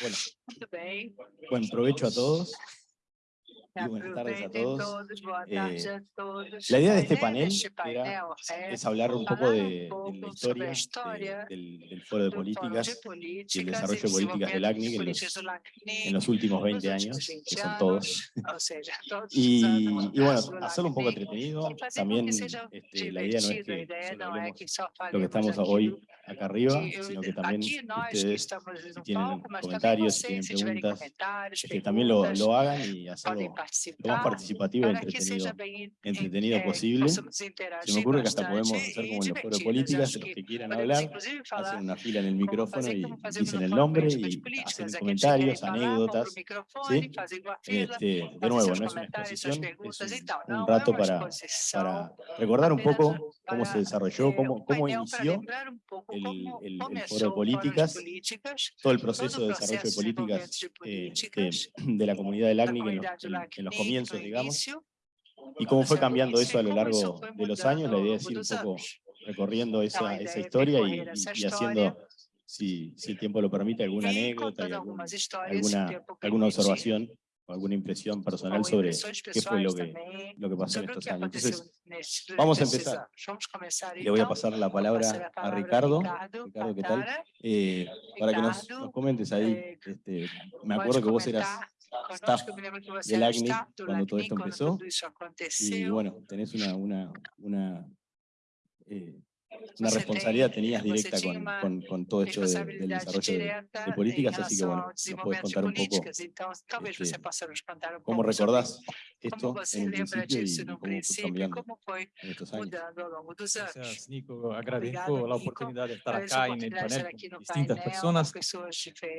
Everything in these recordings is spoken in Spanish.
Bueno, buen provecho a todos. Buenas tardes eh, a todos. La idea de este panel era, es hablar un poco de, de la historia del, Foro de Políticas y el desarrollo de políticas del ACNIC en los, en últimos 20 años, que son todos. y, bueno, hacerlo un poco entretenido. También este, la idea no es que lo que estamos hoy acá arriba, sino que también ustedes tienen comentarios, tienen preguntas, que también lo, lo hagan y hacerlo lo más participativo y entretenido, posible. Se me ocurre que hasta podemos hacer como en los foros políticas, los que quieran hablar, hacen una fila en el micrófono y dicen el nombre y hacen comentarios, anécdotas. ¿sí? Este, de nuevo, no es una exposición, un, un rato para, para recordar un poco cómo se desarrolló, cómo, cómo inició el, el, el, foro de políticas, todo el proceso de desarrollo de políticas este, eh, de, de, la comunidad del ACNIC en los, en los comienzos, digamos, y cómo fue cambiando eso a lo largo de los años, la idea es ir un poco recorriendo esa, esa historia y, y, y haciendo si, si, el tiempo lo permite, alguna anécdota, alguna, alguna, alguna observación alguna impresión personal sobre qué fue lo que, lo que pasó en estos años. Entonces, vamos a empezar. Le voy a pasar la palabra a Ricardo. Ricardo, ¿qué tal? Eh, para que nos, comentes ahí. Este, me acuerdo que vos eras staff del ACNI cuando todo esto empezó. Y bueno, tenés una, una, eh, una responsabilidad tenías directa con, con, con todo esto de, del desarrollo de, de, políticas, así que bueno, nos puedes contar un poco este, cómo recordás esto en un principio y cómo fue cambiando en estos años. Gracias, Nico. Agradezco la oportunidad de estar acá en el panel con distintas personas.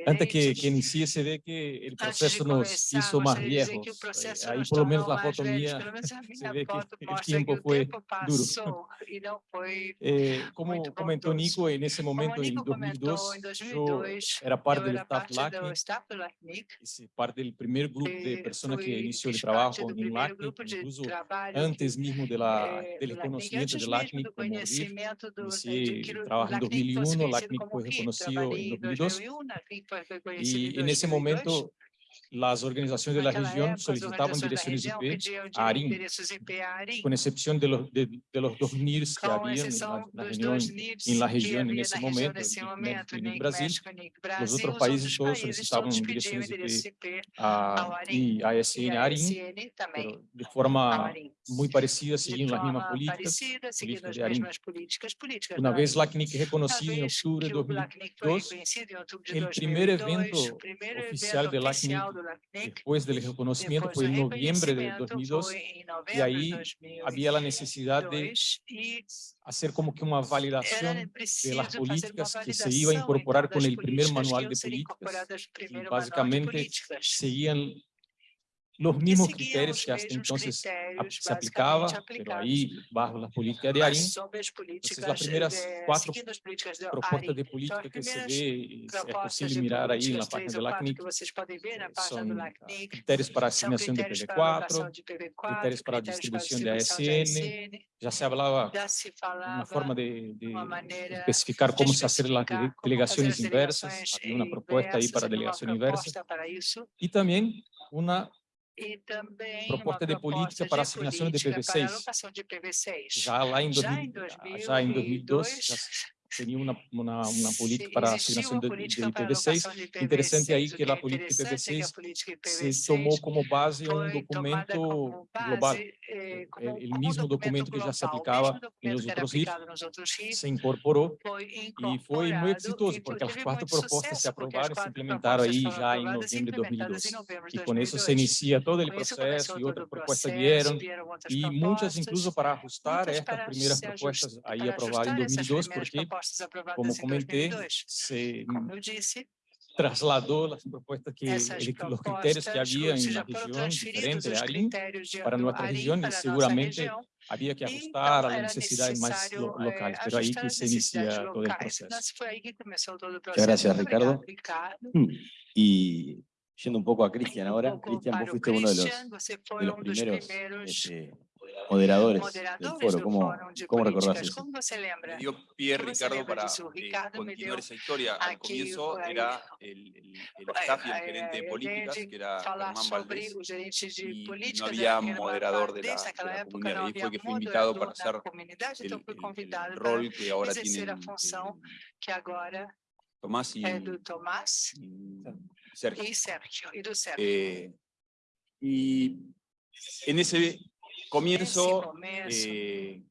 Antes que, que inicie, se ve que el proceso nos hizo más viejos. Eh, ahí por lo menos la foto mía se ve que el tiempo fue duro. Eh, Como comentou Nico, em esse momento, como Nico en 2002, en 2002 era parte do staff parte LACNIC, parte do primeiro grupo de pessoas que iniciou o trabalho en LACNIC, incluso antes mesmo do la, eh, de LACNIC como RIF, inicié el trabajo em 2001, LACNIC foi reconhecido em 2002, e nesse momento las organizaciones de la región solicitaban direcciones IP a ARIN, con excepción de los, tipo, de, de los dos NIRs que había en la, la en la región en ese momento, en el Brasil, los otros países todos solicitaban direcciones IP a, ASN a SN ARIN, pero de forma muy parecida, assim, siguiendo las mismas é políticas, políticas de ARIN. Una vez LACNIC reconocida en octubre de 2002, el primer evento oficial de LACNIC después del reconocimiento fue en noviembre de 2002 y ahí había la necesidad de hacer como que una validación de las políticas que se iba a incorporar con el primer manual de políticas. Y básicamente seguían los mismos criterios que hasta entonces se aplicaba, pero ahí bajo la política de Arín. Entonces, las primeras cuatro propuestas de política que se ve, es posible mirar ahí en la página de la CNIC, son criterios para asignación de PV4, criterios para distribución de ASN, já se falava uma forma de, de especificar como se fazer as delegações inversas, uma proposta aí para a delegação inversa, e também uma e também proposta de política para assinatura de, de PV6, já lá em, 2000, já em 2002, já, tenía una, una, una política para asignación de, de, IPv6. de, IPv6. Interesante ahí que la política IPv6, IPv6 se tomó como base un documento global, eh, é, é, el, mismo documento, que ya se aplicaba en los otros se incorporó y fue muy exitoso porque las cuatro propuestas se aprobaron y se implementaron ahí ya en noviembre de 2012. Y con eso se inicia todo el proceso y otras propuestas vieron y muchas incluso para ajustar estas primeras propuestas ahí aprobadas en 2002 porque Como comentei, se Como eu disse, trasladou as que ele, os critérios que havia em las regiones diferentes para nuestra región y seguramente había que ajustar a las necesidades más locales, pero ahí que se inicia todo el proceso. Muchas gracias, Ricardo. Mm, y yendo un poco a Cristian ahora, Cristian, vos fuiste uno de los, de los primeros este, moderadores, del foro. ¿Cómo, cómo recordás Ricardo, para. Eh, Al comienzo era el, gerente de políticas, que era Germán Valdés, no había moderador de la, comunidad. Y fue que invitado para hacer el, rol que ahora tiene Tomás y, Sergio. Eh, Sergio. Y en ese comienzo, eh,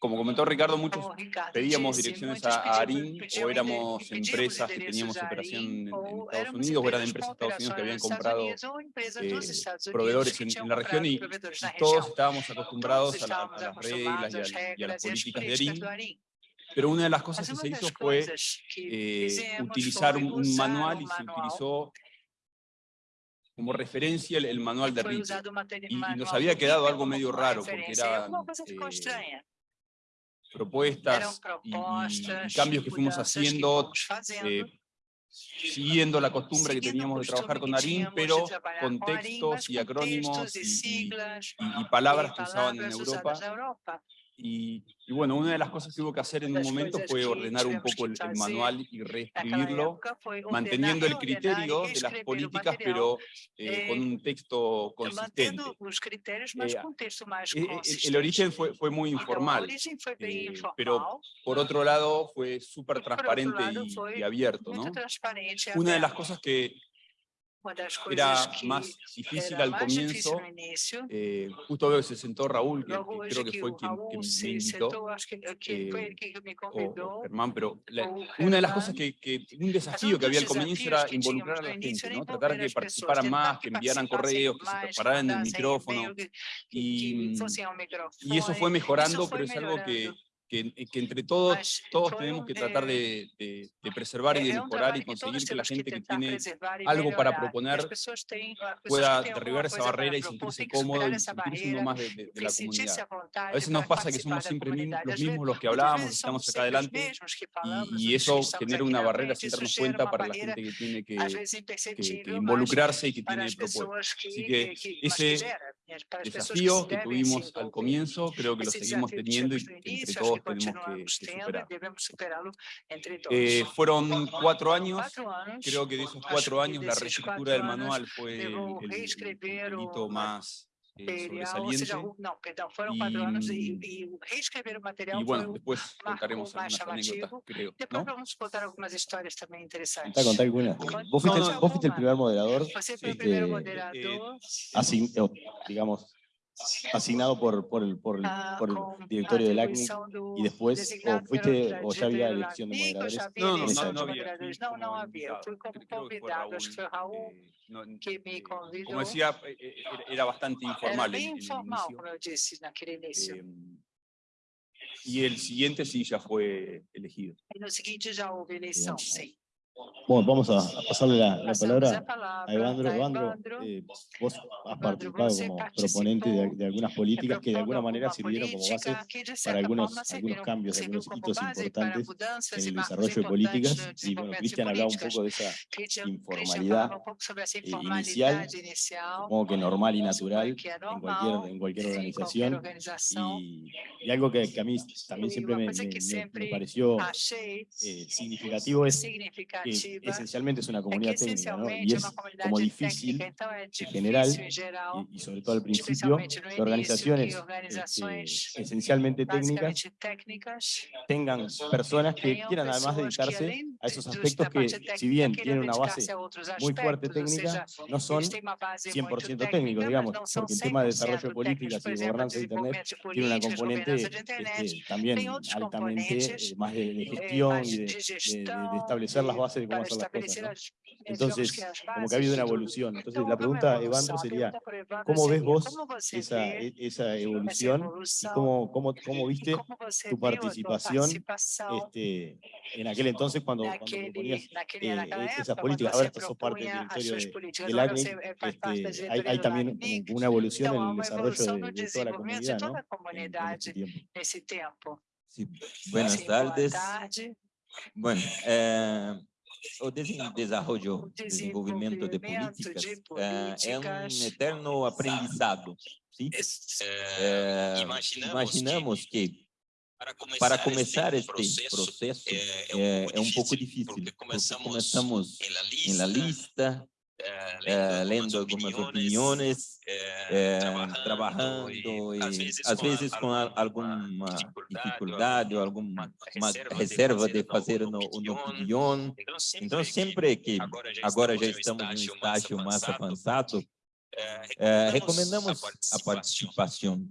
como comentó Ricardo, muchos pedíamos direcciones a ARIN o éramos empresas que teníamos operación en, Estados Unidos o eran empresas de Estados Unidos que habían comprado eh, proveedores en, en, la región y, y, todos estábamos acostumbrados a, la, a las reglas y a, y a las políticas de ARIN pero una de las cosas que se hizo fue eh, utilizar un, manual y se utilizó como referencia el, el manual de Rich. Y, y, nos había quedado algo medio raro, porque eran eh, propuestas y, y, cambios que fuimos haciendo, eh, siguiendo la costumbre que teníamos de trabajar con Arim, pero con textos y acrónimos y, y palabras que usaban en Europa. Y, y, bueno, una de las cosas que hubo que hacer en un momento fue ordenar un poco el, el manual y reescribirlo, manteniendo el criterio de las políticas, pero eh, con un texto consistente. Eh, e, e, el, origen fue, fue muy informal, eh, pero por otro lado fue súper transparente y, y abierto. ¿no? Una de las cosas que, era más difícil al comienzo. Eh, justo veo que se sentó Raúl, que, que creo que fue quien, quien me invitó, eh, eh o Germán, pero la, una de las cosas que, que, un desafío que había al comienzo era involucrar a la gente, ¿no? tratar de que participaran más, que enviaran correos, que se prepararan en el micrófono, y, mm, y eso fue mejorando, pero es algo que eh, que, entre todos, todos tenemos que tratar de, preservar y de mejorar y conseguir que la gente que tiene algo para proponer pueda derribar esa barrera y sentirse cómodo y sentirse uno más de, la comunidad. A veces nos pasa que somos siempre los mismos los que hablábamos, estamos acá adelante y, eso genera una barrera sin darnos cuenta para la gente que tiene que, involucrarse y que tiene propuestas. Así que ese desafío que tuvimos al comienzo, creo que lo seguimos teniendo y entre todos tenemos que, que superar. Eh, fueron cuatro años, creo que de esos cuatro años la reescritura del manual fue el, el, el hito más eh, material, o seja, não, perdão, foram e, material e, bueno, foi depois contaremos. Creo, vamos contar. Contar, contar algumas. Vos fuiste, vos fuiste el primer moderador. Este, eh, así, digamos, asignado por, por el, por el, por el directorio del ACNI y después o fuiste o ya había elección de moderadores? No, no, no, no había. Eh, no, no había. Fui convidado, fue Raúl que me eh, convidó. Como decía, eh, era bastante informal. Era informal, como yo dije, naquele inicio. Y el siguiente sí ya fue elegido. En el siguiente ya hubo elección, sí. Bueno, vamos a pasarle la, la palabra a Evandro. Evandro, eh, vos has participado como proponente de, de, algunas políticas que de alguna manera sirvieron como base para algunos, algunos cambios, algunos hitos importantes en el desarrollo de políticas. Y bueno, Cristian hablaba un poco de esa informalidad eh, inicial, supongo que normal y natural en cualquier, en cualquier organización. Y, y algo que, que, a mí también siempre me, me, me pareció eh, significativo es que esencialmente es una comunidad técnica, ¿no? y es como difícil en general, y, sobre todo al principio, que organizaciones este, esencialmente técnicas tengan personas que quieran además dedicarse a esos aspectos que, si bien tienen una base muy fuerte técnica, no son 100% técnicos, digamos, porque el tema de desarrollo de políticas y de gobernanza de Internet tiene una componente también altamente eh, más de, gestión y de establecer las bases cómo las cosas. ¿no? Entonces, como que ha habido una evolución. Entonces, la pregunta, Evandro, sería, ¿cómo ves vos esa, e, esa evolución? Y cómo, cómo, cómo viste tu participación este, en aquel entonces cuando, cuando proponías eh, esas políticas? Ahora estás sos parte del Ministerio de, del ACNI. Este, hay, hay, también una evolución en el desarrollo de, de toda la comunidad, ¿no? En, este en ese tiempo. Sí. Buenas tardes. Bueno, eh, o desen- desarrollo, desenvolvimento de desenvolvimento políticas de eh, é um eterno aprendizado. Sim? Eh, Eh, imaginamos, que para começar, para começar este este processo é, é, é um pouco difícil, porque porque começamos, começamos em la lista, eh, lendo algumas opiniões, eh, trabalhando, e, às vezes, às com vezes com a- alguma dificuldade ou alguma uma reserva de fazer no, no opinião. Então, sempre que agora já estamos em um estágio mais avançado, recomendamos a participação.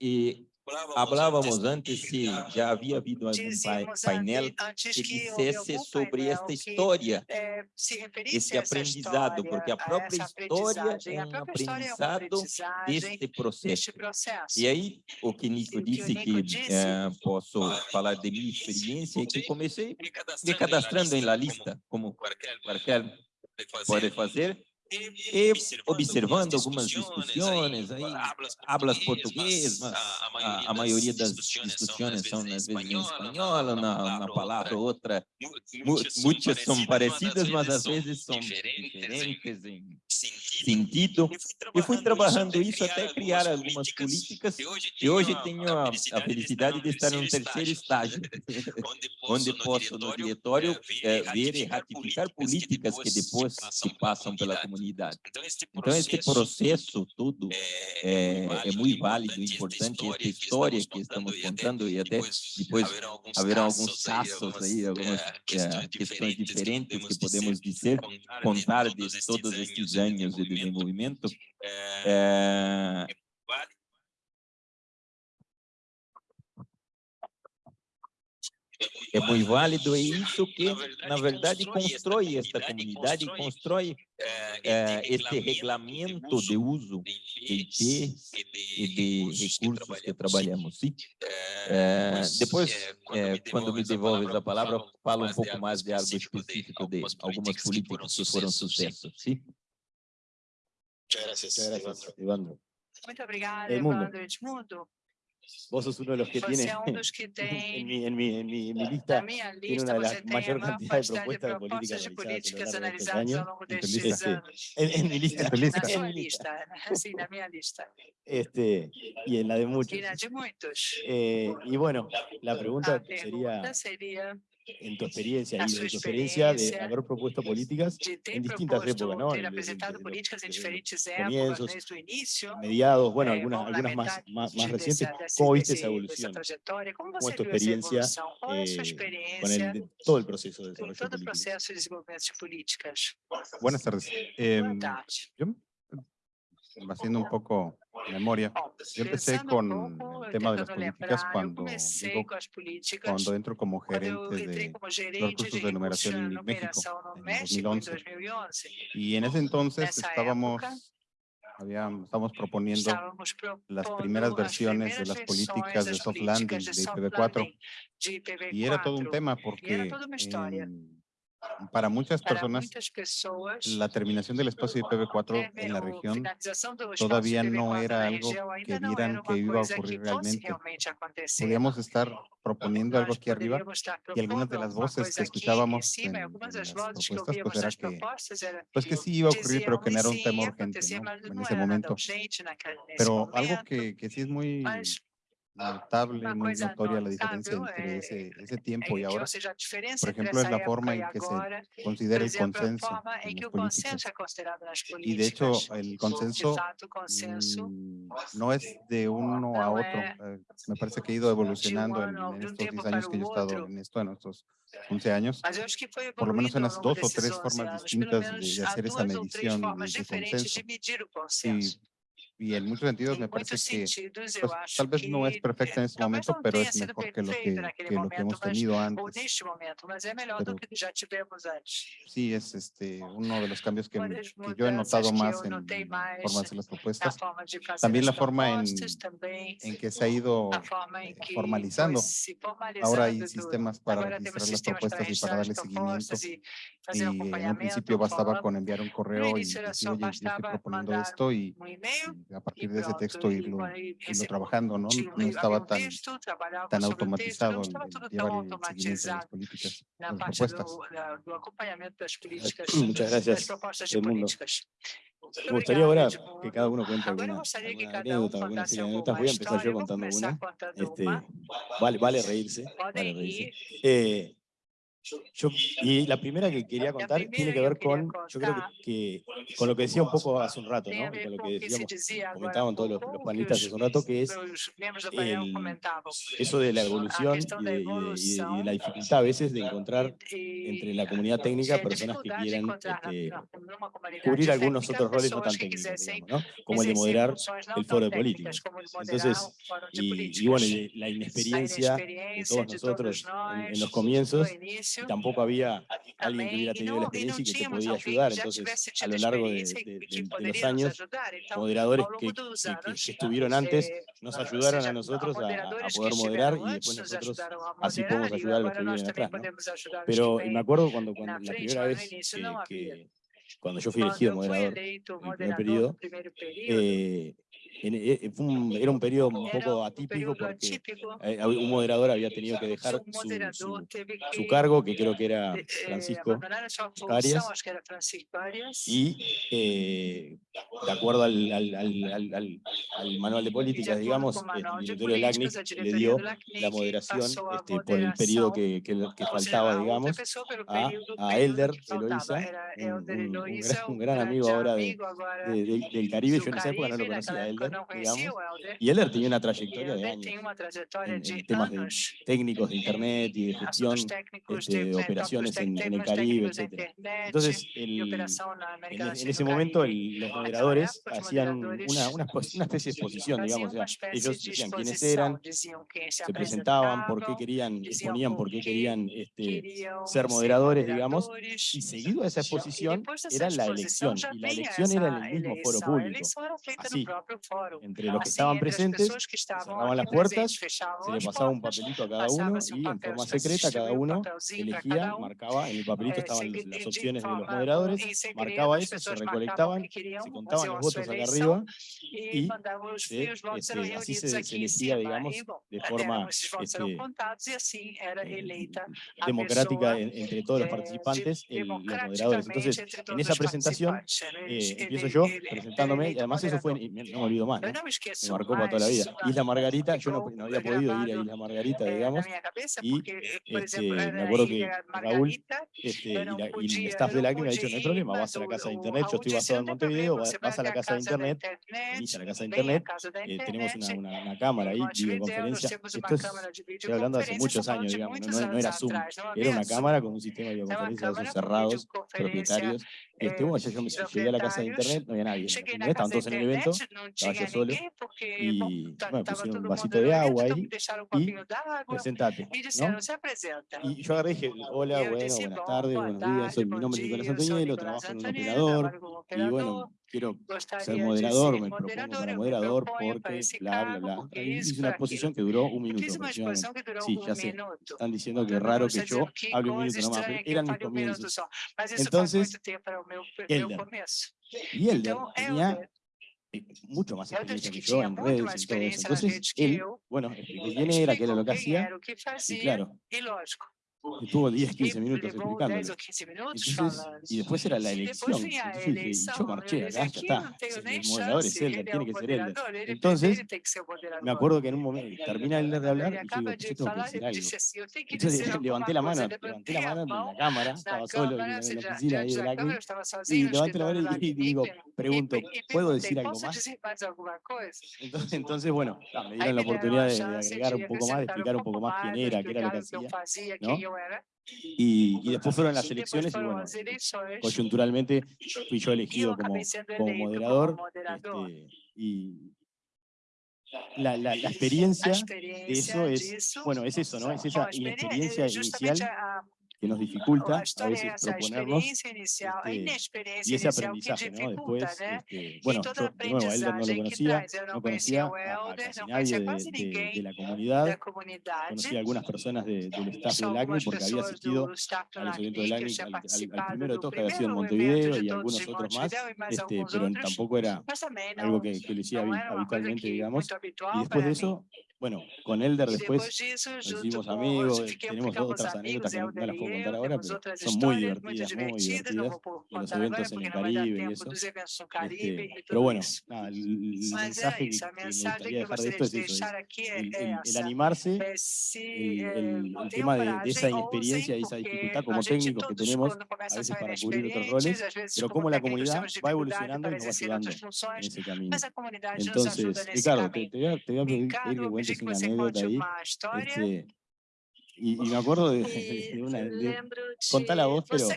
E E falávamos antes se já havia havido algum pai- Dizíamos painel ante- antes que que houve dissesse algum sobre painel esta que, história, eh, se referisse esse a essa aprendizado, história, porque a própria essa história aprendizagem. é A um própria história é uma aprendizado aprendizagem deste processo. deste processo. E aí, o que Nico E o que o disse Nico que disse- eh, posso falar de minha experiência é que comecei me cadastrando, me cadastrando em la como lista, como qualquer qualquer pode pode fazer, fazer, e observando algumas discussões aí, hablas português, mas a, a maioria das discussões são às vezes em espanhol, na, palavra ou outra, mu- muitas são parecidas, mas às vezes são diferentes em sentido. E fui trabalhando isso até criar algumas políticas. e hoje tenho a, a felicidade de estar em um terceiro estágio, onde posso no diretório eh, ver e ratificar políticas que depois se passam pela comunidade. Então, este processo todo é, é muito válido, importante, esta história que estamos contando e até depois haverá alguns casos aí, algumas eh, questões diferentes que podemos dizer, contar de todos estes anos de desenvolvimento. Eh, é muito válido e isso que, na verdade, constrói esta comunidade, constrói eh, este regulamento de uso de IP e de recursos que trabalhamos. Sim? Eh, depois, eh, quando me devolves a palavra, falo um pouco mais de algo específico de algumas políticas que foram sucesso. Sim? Muchas gracias, Evandro. Muito obrigada, Edmundo. Evandro Edmundo. Vos sos uno de los que tiene en mi, en mi, en mi, en lista tiene una de você las mayor cantidad de propuestas de políticas políticas analizadas analisadas ao longo destes anos. En, en mi lista. En mi lista, sim, na minha lista. Este, y en la de muchos. E na de muitos. Eh, y bueno, la pregunta sería, pergunta seria en tu experiencia y de tu experiencia de haber propuesto políticas de en distintas épocas, ¿no? ter apresentado políticas desde diferentes épocas, comienzos, desde o início. mediados, bueno, eh, algunas, algunas más, más, de- más recientes. ¿Cómo viste esa dessa evolución ¿Cómo es tu experiencia, eh, con el, todo el proceso de desarrollo de de políticas? Buenas tardes. Boa tarde. yo, haciendo un poco memoria, yo empecé con el tema de las políticas cuando, digo, cuando entro como gerente de, gerente cursos de numeración en México en México em 2011. 2011. y en ese entonces estábamos, habíamos, estábamos proponiendo las primeras as versiones de las políticas de soft landing de de soft IPv4 landing de IPv4. y era todo un tema porque em, para muchas personas la terminación del espacio IPv4 en la región todavía no IPv4 era algo que vieran era que iba a ocurrir realmente. podíamos estar proponiendo algo aquí arriba y algunas de las voces que escuchábamos en, en las propuestas pues era que pues que sí iba a ocurrir pero que no era un tema "Sim, urgente ¿no? en ese momento pero algo que, que sí es muy notable uma muy notoria la diferencia entre é- ese, ese tiempo y ahora. por ejemplo, es la forma en que se considera el consenso en las políticas y de hecho el consenso mm, no es de uno a otro eh, me parece que ha ido evolucionando en, estos tiempo 10 años que yo he estado en esto en estos 11 años por lo menos en las dos o tres 11 formas distintas de, hacer esa medición formas de, de diferentes consenso. y, consenso y en muchos sentidos me parece que pues, tal vez no es perfecta en este momento, pero es mejor que lo que, que, lo que hemos tenido antes. Pero, sí, es este, uno de los cambios que, que yo he notado más en formas de las propuestas. También la forma en, en que se ha ido eh, formalizando. Ahora hay sistemas para registrar las propuestas y para darle seguimiento. Y en un principio bastaba con enviar un correo y decir, oye, yo estoy proponiendo esto y a partir de ese texto irlo, irlo trabajando, ¿no? No estaba tan, tan automatizado en, llevar el seguimiento de las políticas, las propuestas. Muchas gracias, Edmundo. Me gustaría ahora que cada uno cuente alguna, alguna anécdota, anécdotas. Voy a empezar yo contando una. Este, vale, vale reírse. Vale reírse. Eh, yo, y la primera que quería contar tiene que ver con, yo creo que, con lo que decía un poco hace un rato, ¿no? Con lo que decíamos, comentaban todos los, panelistas hace un rato, que es el, eso de la evolución y de, y, de, y, de, la dificultad a veces de encontrar entre la comunidad técnica personas que quieran este, cubrir algunos otros roles no tan técnicos, digamos, ¿no? Como el de moderar el foro de políticos. Entonces, y, bueno, la inexperiencia de todos nosotros en los comienzos tampoco había alguien que hubiera tenido la experiencia y que te podía ayudar. Entonces, a lo largo de, los años, moderadores que, estuvieron antes nos ayudaron a nosotros a, poder moderar y después nosotros así podemos ayudar a los que vienen atrás. Pero me acuerdo cuando, cuando la primera vez que, que cuando yo fui elegido moderador, en el primer periodo, eh, eh, eh, era un periodo un poco atípico porque eh, un moderador había tenido que dejar su, cargo, que creo que era Francisco Arias, y de acuerdo al, manual de políticas, digamos, el directorio del le dio la moderación por este, el periodo que, faltaba, digamos, a, a Elder Eloisa, un, gran, amigo ahora del, del Caribe, yo en esa época no lo conocía a Elder, Digamos, y Elder tenía una trayectoria de años en, en temas de técnicos de Internet y de gestión este, de operaciones en, en, el Caribe, etc. Entonces, el, en, en, ese momento el, los moderadores hacían una, una, una, especie de exposición, digamos, o sea, ellos decían quiénes eran, se presentaban, por qué querían, exponían por qué querían este, ser moderadores, digamos, y seguido a esa exposición era la elección, y la elección era en el mismo foro público, así, entre los que estaban presentes, se cerraban las puertas, se le pasaba un papelito a cada uno y en forma secreta cada uno elegía, marcaba, en el papelito estaban las opciones de los moderadores, marcaba eso, se recolectaban, se contaban los votos acá arriba y este, así se, elegía, digamos, de forma este, eh, democrática entre todos los participantes, el, los moderadores. Entonces, en esa presentación eh, empiezo yo presentándome, y además eso fue, no me olvidé, más. Me marcó para toda la vida. Isla Margarita, yo no, había podido ir a Isla Margarita, digamos. Y este, me acuerdo que Raúl este, y, la, y, el staff de la que me ha dicho, no hay problema, vas a la casa de internet, yo estoy basado en Montevideo, vas a la casa de internet, venís a la casa de eh, internet, tenemos una, cámara ahí, videoconferencia. Esto es, estoy hablando de hace muchos años, digamos, no, era Zoom, era una cámara con un sistema de videoconferencia de esos cerrados, propietarios. Este, bueno, yo, yo me llegué a la casa de internet, no había nadie. Estaban todos en el evento, vaya solo y pusieron un vasito de agua ahí y presentate, ¿no? Y yo agarré hola, bueno, buenas tardes, buenos días, soy, mi nombre es Nicolás Antonello, trabajo en un operador y bueno, quiero ser moderador, me propongo ser moderador porque bla, bla, bla. Hice una exposición que duró un minuto. Sí, ya sé, están diciendo que es raro que yo hable un minuto nomás, eran mis comienzos. Entonces, Elder, y Elder tenía eh, mucho más experiencia que yo en redes y todo eso. Entonces, él, bueno, el que viene era que era lo que hacía, y claro, que tuvo 10, 15 minutos explicándolo. Y después era la elección. Entonces y yo marché acá, ah, ya está. El moderador es Elder, tiene que ser Elder. Entonces, me acuerdo que en un momento termina Elder de hablar y digo, yo tengo que decir algo. Entonces levanté la mano, levanté la mano en la cámara, estaba solo en la, oficina ahí de la y levanté la mano y digo, pregunto, ¿puedo decir algo más? Entonces, entonces bueno, me dieron la oportunidad de, de agregar un poco más, de explicar un poco más quién era, qué era lo que hacía, ¿no? Y, después fueron las elecciones y bueno, coyunturalmente fui yo elegido como, como moderador. Este, y la, la, experiencia de eso es, bueno, es eso, ¿no? Es esa inexperiencia inicial que nos dificulta a veces proponernos este, y ese aprendizaje, ¿no? Después, este, bueno, yo de nuevo, a Elder no lo conocía, no conocía a, casi nadie de, la comunidad, conocía a algunas personas del staff del ACNI porque había asistido a los eventos del ACNI, al, al, al, primero de que había sido en Montevideo y algunos otros más, este, pero tampoco era algo que, que lo hacía habitualmente, digamos, y después de eso bueno, con Elder después disso, hicimos amigos, tenemos otras anécdotas que no las puedo contar ahora, pero son muy divertidas, muy divertidas, los eventos en el Caribe y eso. Este, pero bueno, nada, el, mensaje que, me gustaría dejar de esto es eso, el, el, el animarse, el, tema de, de, esa inexperiencia y esa dificultad como técnicos que tenemos a veces para cubrir otros roles, pero cómo la comunidad va evolucionando y nos va ayudando en ese camino. Entonces, Ricardo, te, te voy a, pedir que onde é que você pode uma a história? Esse, Y, y me acuerdo de, de una... De, vos, pero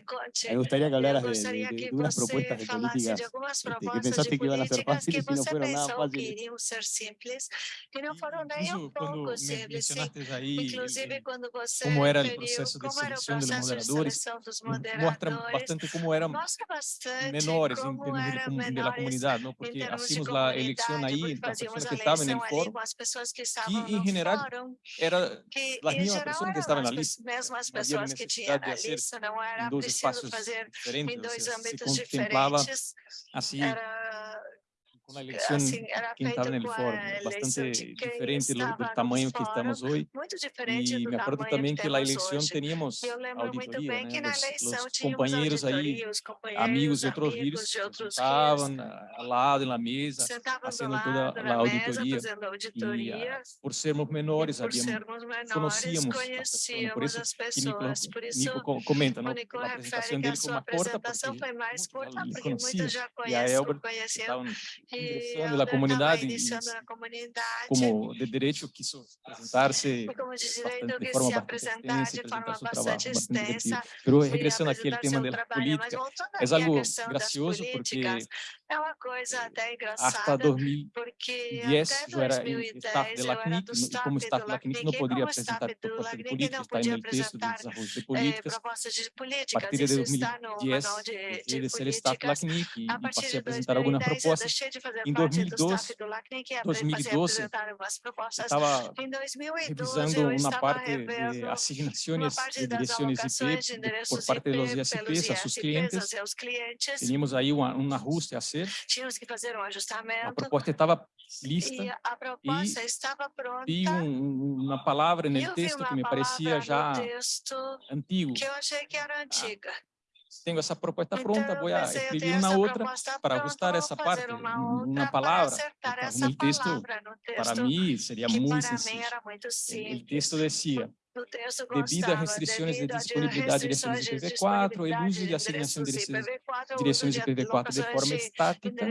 me gustaria que hablaras de, de, de unas propuestas de políticas este, que pensaste que iban a ser fáciles y no fueron nada fáciles. Incluso cuando mencionaste ahí eh, cómo era el proceso de selección de los moderadores, muestra bastante cómo eran menores en términos de, de la comunidad, ¿no? porque hacíamos la elección ahí entre las personas que estaban en el foro. y en general eran las mismas personas É, que estava na lista. Mesmo as pessoas que tinham na lista, não era preciso fazer em dois âmbitos diferentes. Assim, era una elección que quien estaba en el foro, bastante diferente lo, del tamaño que estamos hoy. Y me acuerdo también que, que la elección teníamos auditoría, né? los, los compañeros ahí, amigos de otros ríos, estaban al lado en la mesa, haciendo toda la auditoría. Y uh, por sermos menores, habíamos, conocíamos, por eso então, que Nico, comenta, ¿no? la apresentación de él fue corta, porque, porque muita já conhece, e e ingressando na comunidade, como de direito que isso apresentar-se de, forma bastante extensa apresentar trabalho bastante extensa, mas regressando àquele tema da política, é algo gracioso porque é uma coisa até engraçada, porque yes, até 2010 eu era do staff como staff LACNIC não poderia apresentar propostas de é, política, está no texto do desenvolvimento de políticas. A partir de 2010, eu ser staff da LACNIC e passei a apresentar algumas propostas. Em 2012, 2012 estava revisando uma parte de assignações de direções IP por parte dos ISPs a seus clientes. Tínhamos aí uma, uma ajuste a ser fazer. Tínhamos que fazer um ajustamento. A proposta estava lista. E a proposta e estava pronta. Vi um, uma palavra no texto que me parecia já antigo. Que eu achei que era ah, antiga. Ah tenho essa proposta então, pronta, vou escrever uma outra para ajustar então, essa parte, uma palavra. No, texto, no texto, para mim, seria muito, mim muito simples. O texto dizia, devido a restrições de disponibilidade de direções IPv4, o uso de assignação de direções IPv4 de forma estática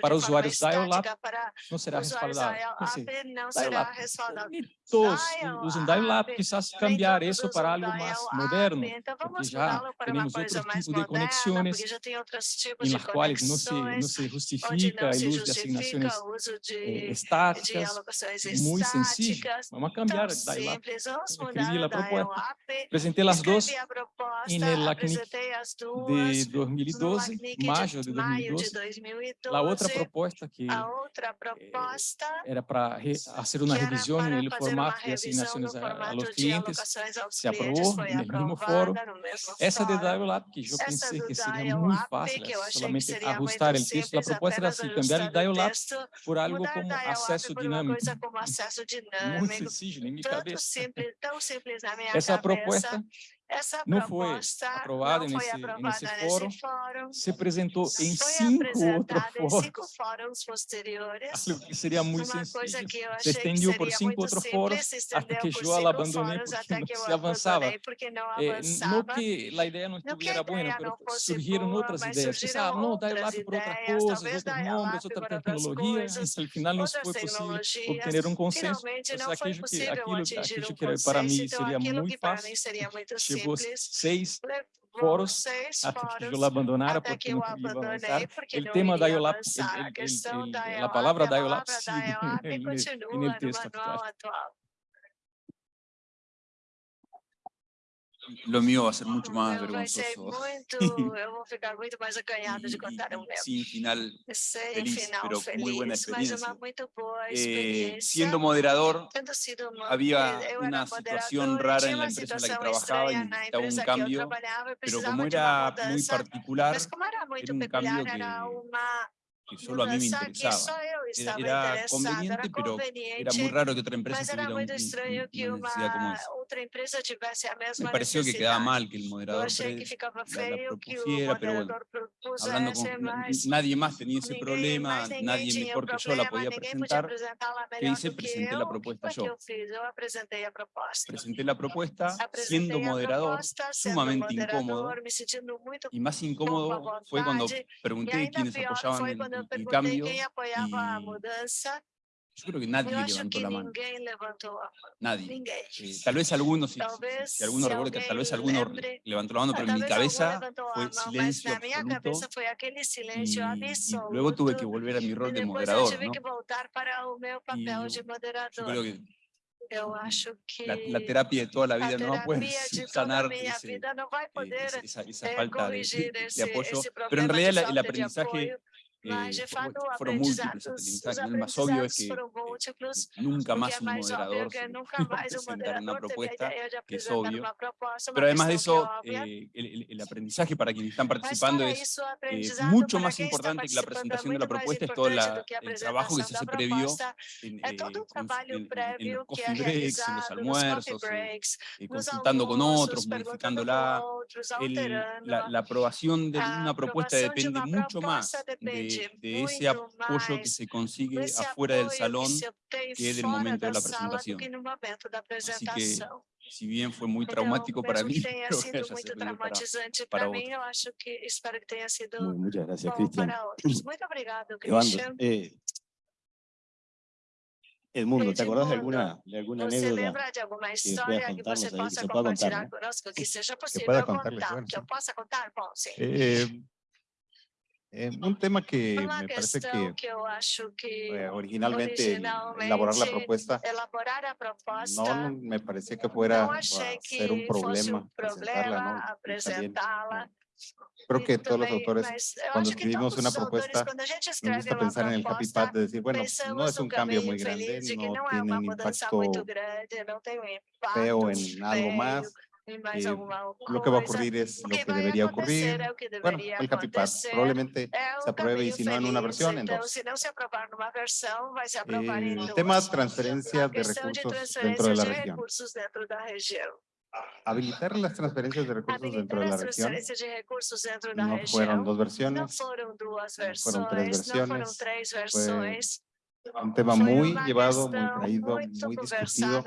para usuários dial-up não será respaldado. Todos usam dial-up, quizás cambiar isso para algo mais moderno, porque já temos outros tipos de conexões em las quais não se, justifica o uso de eh, assignações estáticas, é muito sencillo. Vamos cambiar dial-up. Cris la propuesta. Presenté las dos en el LACNIC de 2012, mayo de 2012. La otra propuesta que eh, era para hacer una revisión en el formato de asignaciones a, a los clientes se aprobó en el mismo foro. Esa de Dial Lab, que yo pensé que sería muy fácil, solamente ajustar el texto. La propuesta era así, cambiar el Dial Lab por algo como acesso dinâmico. Muito sencillo, em minha cabeça. tan simples a minha Essa cabeça. Propuesta Essa não foi aprovada, não foi nesse, aprovada nesse, fórum, fórum, se apresentou em cinco outros fóruns, cinco fóruns. posteriores, algo que seria muito sencillo, se por cinco outros fóruns até que eu a abandonei porque não é, se avançava. no não que a ideia não estivera boa, surgiram outras ideias, ah, não, dá lá para outras coisas, outros mundos, outra tecnologia, e no final não foi possível obter um consenso, mas aquilo, então aquilo que para mim seria muito fácil, chegou seis foros até que Iolá abandonara porque não queria avançar. O tema da Iolá, a palavra da Iolá, sigue no texto atual. lo mío va a ser mucho más vergonzoso. Sin sí, final feliz, final pero feliz, muy buena experiencia. Eh, siendo moderador, había una situación rara en la empresa en la que trabajaba y necesitaba un cambio, pero como era muy particular, era un cambio que que solo a mí me interesaba. Era, era conveniente, pero era muy raro que otra empresa tuviera un, una necesidad como esa. Me pareció que quedaba mal que el moderador pre, propusiera, pero bueno, hablando con, nadie más tenía ese problema, nadie mejor que yo la podía presentar, que hice, presenté la propuesta yo. presenté la propuesta, siendo moderador, sumamente incómodo, y más incómodo fue cuando pregunté quiénes apoyaban el, el cambio, yo creo que nadie levantó la mano. Nadie. Eh, tal vez algunos, si, si, si alguno recuerda que tal vez alguno levantó la mano, pero en mi cabeza fue silencio absoluto. Y, y, luego tuve que volver a mi rol de moderador. ¿no? Y yo creo que mm, acho que la, la, terapia de toda la vida no puede sanar eh, ese, esa, esa, falta de, de, apoyo, pero en realidad el aprendizaje mas, eh, de fato, foram múltiplos, os o que eh, nunca mais um moderador apresentar uma proposta, que es obvio. pero además de eso, eh, el, el, aprendizaje para quienes están participando es mucho más importante que la presentación de la propuesta, es todo la, el trabajo que se hace previo en, los coffee breaks, en los almuerzos, consultando con otros, modificándola. El, la, la aprobación de una propuesta depende mucho más de de, ese apoyo que se consigue afuera del salón que es del momento de la presentación. Así que si bien fue muy traumático para mí, sido muy traumatizante para, para, sido muy, Cristian. Eh, Edmundo, ¿te acordás de alguna, de alguna que, que você que contar, eh, un tema que me parece que, que, acho que eh, originalmente, originalmente, elaborar la propuesta, elaborar a no me parecía que fuera ser un problema, un problema presentarla, ¿no? presentarla. Creo que todos los autores, cuando escribimos una propuesta, autores, nos gusta pensar en el happy path de decir, bueno, no es un cambio muy grande, no tiene un impacto feo en algo más, eh, lo que va a ocurrir es lo que debería ocurrir. Bueno, el CAPIPAS probablemente se apruebe y si no en una versión, en dos. El tema transferencia de recursos dentro de la región habilitar las transferencias de recursos dentro de la región. no fueron dos versiones, no fueron, dos tres versiones, no fueron tres versiones, un tema muy llevado, muy traído, muy discutido.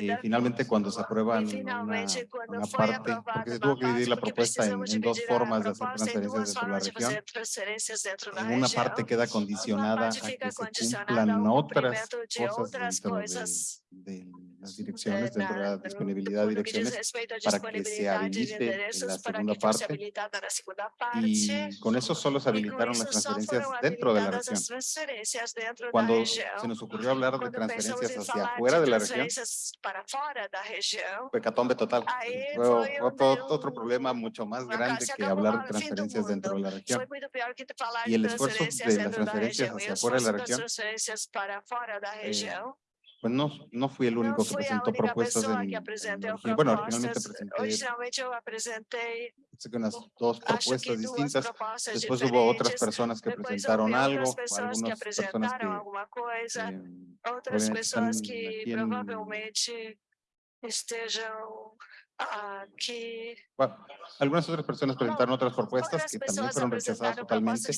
Y eh, finalmente cuando se aprueba una, una, parte, porque se tuvo que dividir la propuesta en, en dos formas de hacer transferencias dentro de la región, en una parte queda condicionada a que se cumplan otras cosas dentro de de las direcciones, dentro de la disponibilidad de direcciones, para que se habilite en la segunda parte. Y con eso solo se habilitaron las transferencias dentro de la región. Cuando se nos ocurrió hablar de transferencias hacia afuera de la región, fue catombe total. Fue otro problema mucho más grande que hablar de transferencias dentro de la región. Y el esfuerzo de las transferencias hacia afuera de la eh, región pues no, no fui el único no que presentó propuestas. En, que en, bueno, finalmente presenté unas dos propuestas distintas. Después hubo otras personas que presentaron algo, algunas personas que, eh, otras personas que eh, probablemente estejam que bueno, algunas otras personas presentaron otras propuestas que también fueron rechazadas totalmente.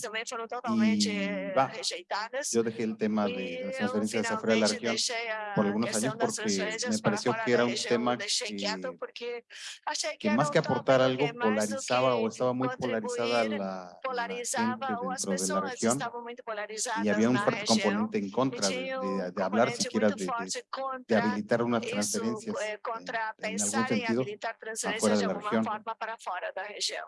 Y, bah, yo dejé el tema de las transferencias afuera de la región por algunos años porque me pareció que era un tema que, que más que aportar algo polarizaba o estaba muy polarizada la, la gente dentro de la región y había un fuerte componente en contra de, de, de hablar siquiera de, de, habilitar unas transferencias en, en algún sentido evitar transferências de, de alguma forma para fora da região.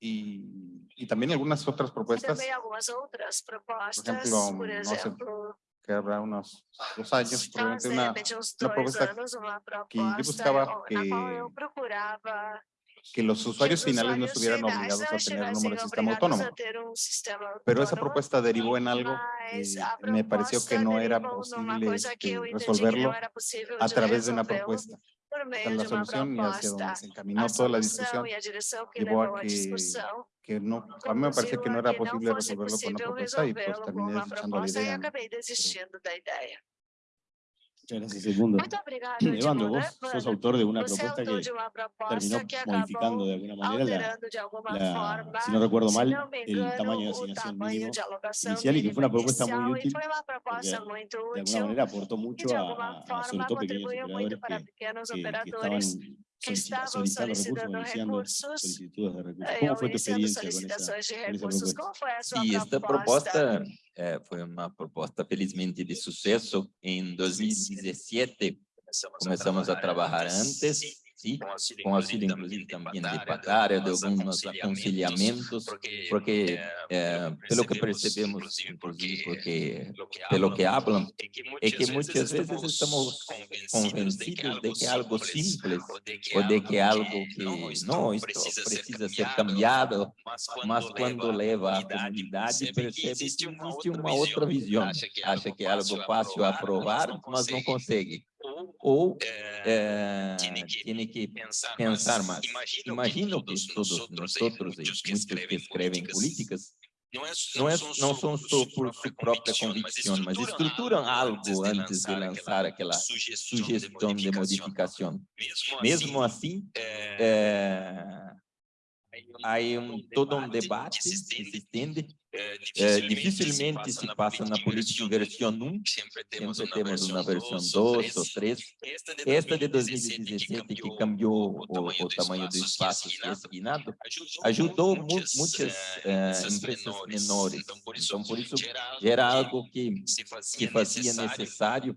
Y, y, también algunas otras propuestas. También algunas otras propuestas, por ejemplo, por ejemplo no sé, que habrá unos dos años, probablemente una, una propuesta, años, una propuesta que yo buscaba que, que los usuarios que finales no estuvieran obligados a tener un número de sistema autónomo. Pero esa propuesta derivó en algo y me pareció que no era posible resolverlo a través de una propuesta es la solución y hacia donde se encaminó toda la discusión, llevó a que- que no, a mí me parecía que no era posible resolverlo con una propuesta y pues terminé uma desechando la idea. ¿no? ideia. Muchas gracias, Edmundo. Evandro, vos sos autor de una propuesta que terminó modificando de alguna manera la, si no recuerdo mal, el tamaño de asignación mínimo inicial y que fue una propuesta muy útil de alguna manera aportó mucho a, a- sobre todo pequeños operadores que, pequenos que- que estaban que solicita- estavam solicitando recursos, solicitando iniciando recursos solicitudes de recursos. eh, ¿Cómo ou fue tu iniciando experiencia con esa? solicitações de esa recursos. propuesta? Como foi a sua Sí, esta proposta? proposta eh, foi uma proposta felizmente de sucesso. Em 2017 começamos a trabalhar antes, sim, com auxílio inclusive também de Patária, de alguns aconselhamentos, porque eh, pelo que percebemos, inclusive porque pelo que hablam, é que muitas vezes estamos convencidos de que é algo simples ou de que é algo que não, isto precisa ser cambiado, mas quando leva à comunidade percebe que existe uma outra visão, acha que é algo fácil aprovar, mas não consegue. Ou eh, tem que pensar mais. Imagino que todos nós outros, muitos que escrevem políticas, não, é, não são só por sua própria convicção, mas estruturam algo antes de lançar aquela sugestão de modificação. Mesmo assim, eh, há um, todo um debate que se estende. Eh, dificilmente se passa na política versão 1, sempre temos uma versão 2 ou 3. Esta de 2017, que cambiou o, o tamanho do espaço assignado, ajudou mu muitas eh, empresas menores. Então, por isso, era algo que, que fazia necessário.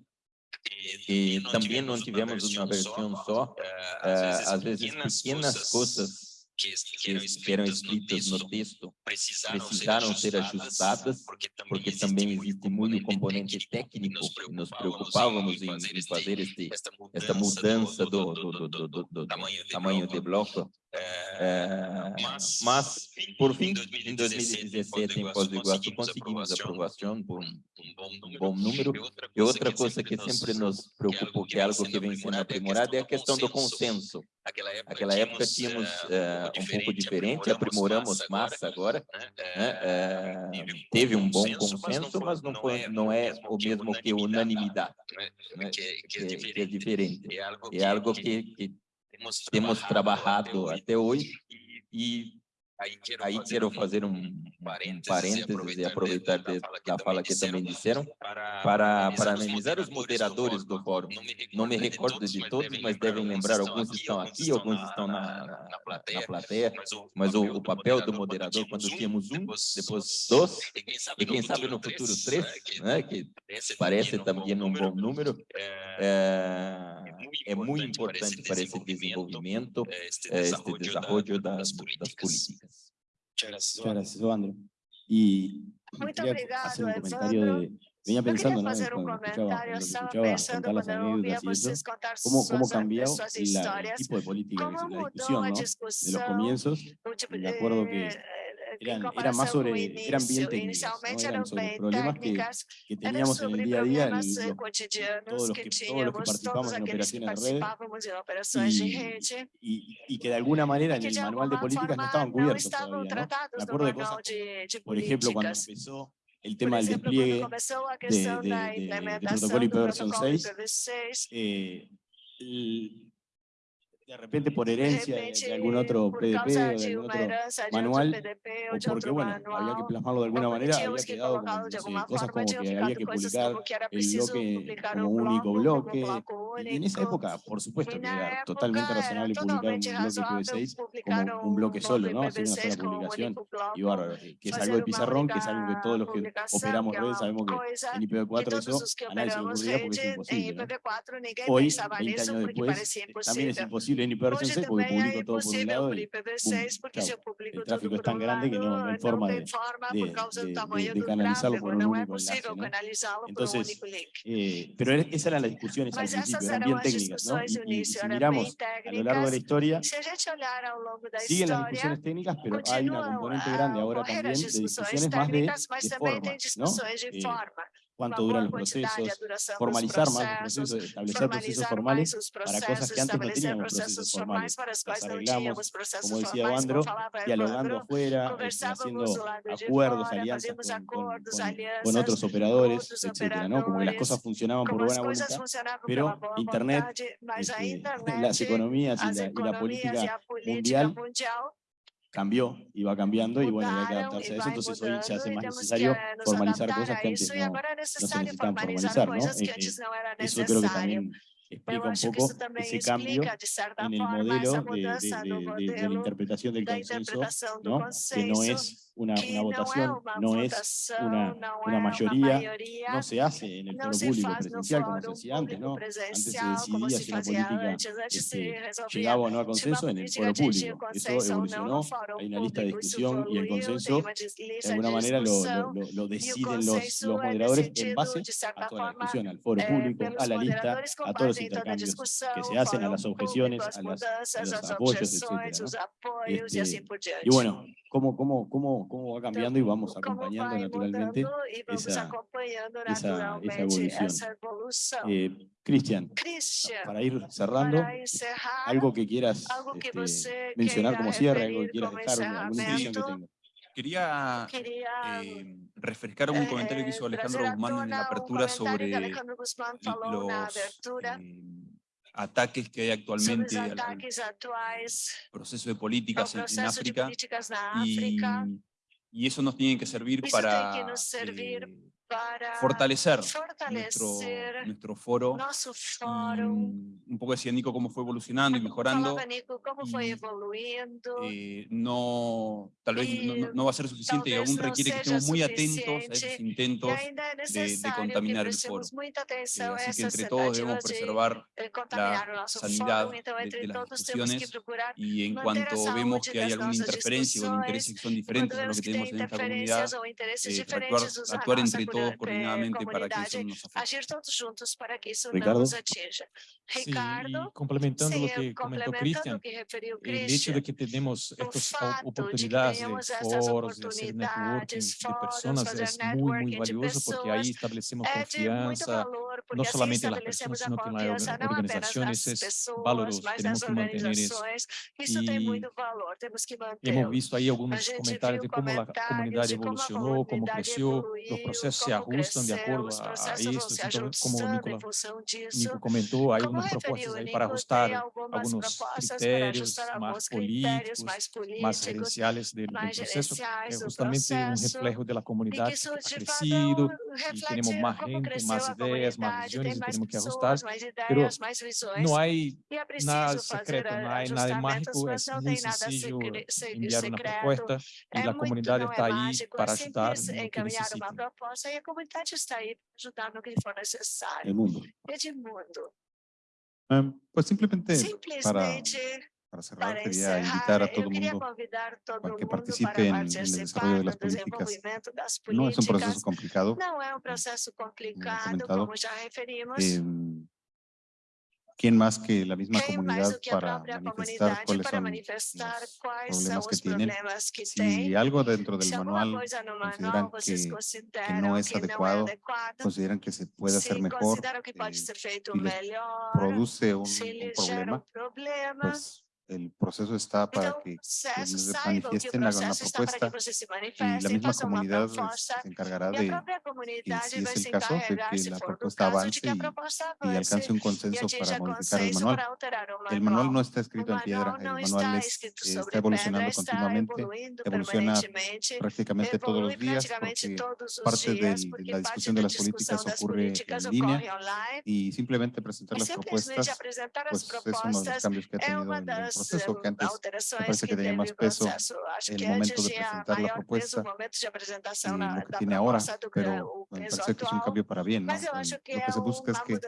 e também não tivemos uma versão só, eh, às vezes pequenas coisas que eram escritas no texto precisaram ser ajustadas, porque também existe muito componente técnico e nos preocupávamos em, fazer este, esta mudança do, do, do tamanho de bloco. É, mas, por fim, em 2017, em Foz do Iguaçu, conseguimos aprovação por um, um bom número. E outra coisa que sempre nos preocupou, que é algo que vem sendo aprimorado, é a questão do consenso. Naquela época tínhamos é, um pouco diferente, aprimoramos mais agora. Né? É, teve um bom consenso, mas não, foi, não é o mesmo que unanimidade, né? que, que é diferente. É algo que, que temos trabalhado até hoje e aí quero fazer um, um parênteses e aproveitar de, da fala que também disseram para parabenizar os moderadores do fórum. Não me recordo de todos, mas devem lembrar, alguns estão aqui, alguns estão na, na, plateia, mas o, o, papel do moderador, quando tínhamos um, depois dois, e quem sabe no futuro três, né, que parece também um bom número, é, é muito importante para esse desenvolvimento, este desenvolvimento das, das políticas. Muchas gracias, Evandro. Y Muito quería obrigado, hacer un comentario Evandro. de... Venía pensando, ¿no? fazer Cuando comentário, pensando quando eu ouvia vocês contar cómo, suas, cómo cambió suas la, el tipo de política, que la discusión, a ¿no? De los comienzos, tipo, acuerdo que eh, eh, eran, era comparação más sobre, eran bien técnicas, ¿no? Eran sobre problemas que, que teníamos en el día a día, los- eh, todos los que todos los que participamos en operaciones de de y, y, y que de alguna manera en el manual de políticas no estaban cubiertos todavía, ¿no? Me acuerdo de cosas, por ejemplo, cuando empezó el tema del despliegue de, de- de- de protocolo protocolo 6, IPv6, eh, el- de repente por herencia de, repente, de algún otro PDP o de algún otro manual, PDP o porque bueno, había que manual, plasmarlo de alguna porque manera, había quedado como, no sé, cosas como que había que publicar el bloque como un único bloque, y en esa época, por supuesto, que era totalmente razonable publicar un bloque razoável IPv6 publicar como un bloque solo, ¿no? Hacer una IPv6 sola publicación y bárbaro, que es algo de pizarrón, que es algo que todos los que operamos que difícil en todo por un lado y, el tráfico es tan grande que no, hay forma de, canalizarlo por un único enlace. Entonces, eh, pero esa era la discusión al principio, eran bien técnicas, ¿no? Y, si miramos a lo largo de la historia, siguen las discusiones técnicas, pero hay una componente grande ahora también de discusiones más de, forma, ¿no? cuánto duran los procesos, formalizar más los procesos, establecer procesos formales para cosas que antes no teníamos procesos formales. Las arreglamos, como decía Evandro, dialogando afuera, este, haciendo acuerdos, alianzas con, otros operadores, etcétera, ¿no? Como que las cosas funcionaban por buena voluntad, pero Internet, este, las economías y la, y la política mundial cambió y va cambiando y bueno, y hay que adaptarse a eso, entonces hoy se hace más necesario formalizar cosas que eh, antes no, no se necesitan formalizar, ¿no? Eso creo que también explica un poco ese cambio en el modelo de, la interpretación del consenso, ¿no? que no es una, una votación, no, es una, una mayoría, no se hace en el foro público presencial como se hacía antes, ¿no? Antes se decidía si una política este, llegaba o no a consenso en el foro público. Eso evolucionó, hay una lista de discusión y el consenso, de alguna manera lo, lo, lo, lo deciden los, los moderadores en base a toda la discusión, al foro público, a la lista, a todos los intercambios que se hacen, a las objeciones, a, las, a los apoyos, etc. ¿no? Este, y bueno, ¿cómo, cómo, cómo cómo, va cambiando y vamos acompañando naturalmente esa, evolución. Eh, Cristian, para ir cerrando, algo que quieras este, mencionar como cierre, algo que quieras dejar, alguna impresión que tengas. Quería, eh, refrescar un comentario que hizo Alejandro Guzmán en la apertura sobre los eh, ataques que hay actualmente al, proceso de políticas en, África, y y eso nos tiene que servir para para fortalecer, fortalecer nuestro, nuestro, foro. foro. Um, un poco decía Nico cómo fue evolucionando y mejorando. Nico, cómo fue. Eh, no, tal vez y, no, no, va a ser suficiente y aún requiere que estemos muy atentos a esos intentos de, de, contaminar el foro. Eh, así que entre todos debemos preservar de, la sanidad de, de las discusiones y en cuanto vemos que hay alguna interferencia o intereses que son diferentes a lo que tenemos en esta comunidad, eh, actuar, actuar entre todos todo coordinadamente para que isso nos. Agir todos juntos para que isso Ricardo? não nos atinja. Ricardo, complementando o que comentou Cristian, o hecho de que temos estas oportunidades de foros, de hacer networking de pessoas, é muito, muito valioso porque aí é assim estabelecemos confiança, não somente en las personas, sino que en Isso organizaciones es valoroso, temos que mantener hemos visto aí alguns comentários de como a comunidade evolucionou, como cresceu, os processos se ajustam de acordo a, a isso, então, como o Nicola, Nico comentou, há algumas propostas aí para ajustar alguns critérios mais políticos, mais, gerenciais do, processo, é justamente um reflexo da comunidade que e temos mais gente, mais ideias, mais visões, e temos que ajustar, mas não há nada secreto, não há nada mágico, é muito sencillo enviar uma proposta, e a comunidade está aí para ajudar que necessita. e a comunidade está aí para ajudar no que for necessário. Edmundo. Um, em, pues simplemente, simplemente para para cerrar, para quería invitar a todo el mundo para que participe en, el desarrollo de las políticas. No es un proceso complicado, no es un proceso complicado como ya referimos. Eh, ¿Quién más que la misma comunidad para manifestar cuáles son los problemas que tienen? Si algo dentro del manual consideran que, no es adecuado, consideran que se puede hacer mejor, eh, produce un, problema, pues el proceso está para que se manifiesten, hagan la propuesta y la misma comunidad pues, se encargará de, si es el caso, de que la propuesta avance y, alcance un consenso para modificar el manual. El manual no está escrito en piedra, el manual es, está evolucionando continuamente, evoluciona prácticamente todos los días porque parte de la discusión de las políticas ocurre en línea y simplemente presentar las propuestas pues es uno de los cambios que ha tenido en proceso, que antes alterações parece que, tenía más peso el momento de presentar la propuesta y lo que tiene ahora, pero me parece que es un cambio para bien. ¿no? Lo que se busca es que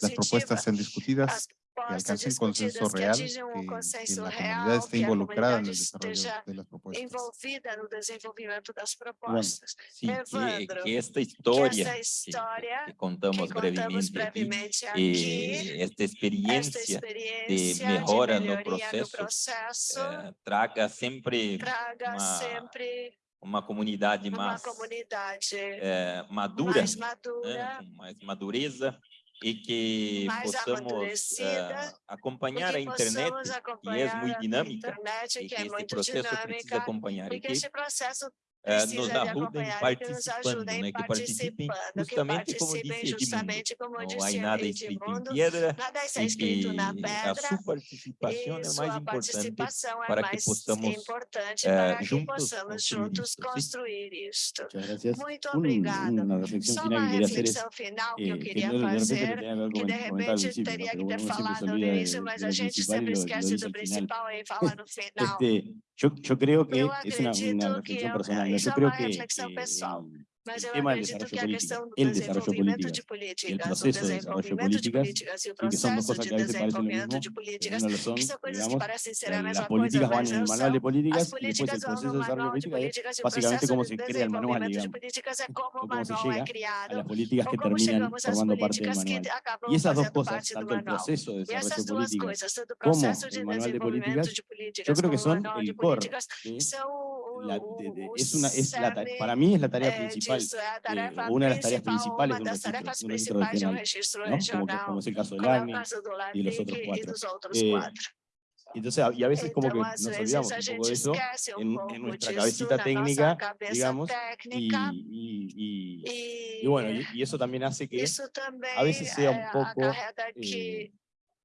las propuestas sean discutidas As propostas alcance un consenso discutidas que real, atinjam um que, que consenso la real, comunidad esté que a involucrada en comunidade el desarrollo esteja de las propuestas. envolvida no desenvolvimento das propostas. Sí, que, Evandro, que esta Que historia essa que- história que que contamos contamos brevemente aquí, brevemente aqui, eh, esta esta experiencia experiência melhora de no melhoria no processo, processo eh, traga sempre traga uma- sempre uma comunidade uma mais comunidade eh, madura, mais né, madura, com mais madureza e que mais possamos amadurecida, eh, acompanhar a e que internet, possamos que é acompanhar muito a dinâmica, internet, e que que é esse muito processo precisa dinâmica, acompanhar e e que que esse processo eh, precisa nos de ajudem acompanhar e que nos participando, ajudem né, que participem participando, que justamente como participem disse Edmundo. justamente como Não há disse nada escrito em Edmundo, pedra nada está e escrito na que a pedra, sua participação e é mais sua importante participação é para que mais possamos, importante eh, para que juntos possamos construir juntos isto, sim? construir isto. Muchas gracias. Muito Un- obrigada. una reflexión Só final uma que quería hacer es reflexão final que eh, eu que queria de, de repente lo fazer, tenía que haber que de comen- comentado al repente principio, teria pero que ter uno siempre se falado no olvida de- início, el, el tema del desarrollo que político, do el desarrollo político o proceso de desarrollo desenvolvimento de políticas, políticas e o y que son dos cosas que a veces parecen lo mismo, Las políticas van en el manual de políticas As y después el proceso de desarrollo política es o básicamente cómo se crea el manual, digamos, o o cómo se llega a las políticas que terminan formando parte del manual. Y esas dos cosas, tanto el proceso de desarrollo duas políticas coisas, tanto o como el manual de políticas, yo creo que o son el core, de- de- o para mí es la tarea principal, o una de las tareas principal, principales de un registro, de un registro regional, ¿no? Como, como es el caso del do y los otros cuatro. Eh. Entonces, y a veces como que nos olvidamos un poco de eso en, en nuestra cabecita técnica, digamos, y, y, y- y bueno, y, eso también hace que a veces sea un eh, poco, eh,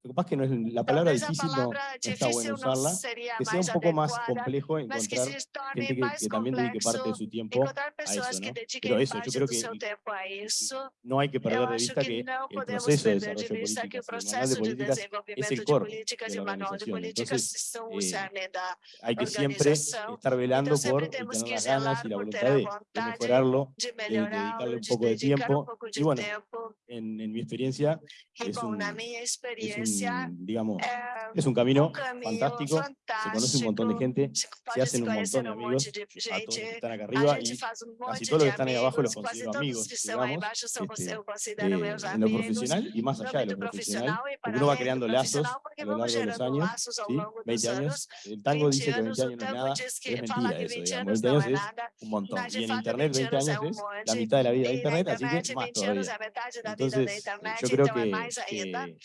lo que pasa es que no es, la palabra difícil no, no está bueno usarla, que sea un poco más complejo encontrar gente que, que también dedique parte de su tiempo a eso, ¿no? Pero eso, yo creo que no hay que perder de vista que el proceso de de desarrollo o políticas y de de políticas es el de core de la de organización. Entonces, eh, hay que siempre estar velando por tener las ganas y la voluntad de, de mejorarlo de dedicarle melhorá-lo, un de poco de tiempo, y de bueno, en, en mi experiencia es un, es experiência, un, digamos, é es un camino fantástico, se conoce un montón de gente, Se hacen un montón de amigos, a todos que están acá arriba y casi todos los que están ahí abajo los quase considero amigos, digamos, este, eh, en lo profesional y más allá de lo profesional, porque uno va creando lazos a lo largo de los años, ¿sí? longo dos 20 años, el tango 20 dice que 20 anos, o años no es nada, es mentira eso, 20 digamos, anos 20 não años es un montón, y en internet 20 20 anos é años es la mitad de la vida de internet, así que más 20 anos todavía. Entonces, yo creo que, que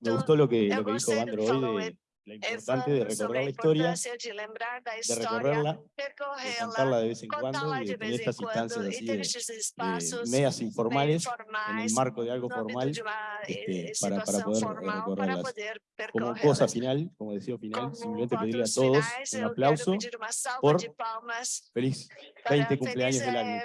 me gustó lo que, lo que dijo falou hoy de la importante de recorrer la historia, de recorrerla, de contarla de vez en cuando y de tener estas instancias así de, de medias informales en el marco de algo formal eh, este, para, para situação poder eh, para recorrerlas. Como cosa final, como decía final, simplemente pedirle a todos un aplauso, por feliz para 20 o cumpleaños del año.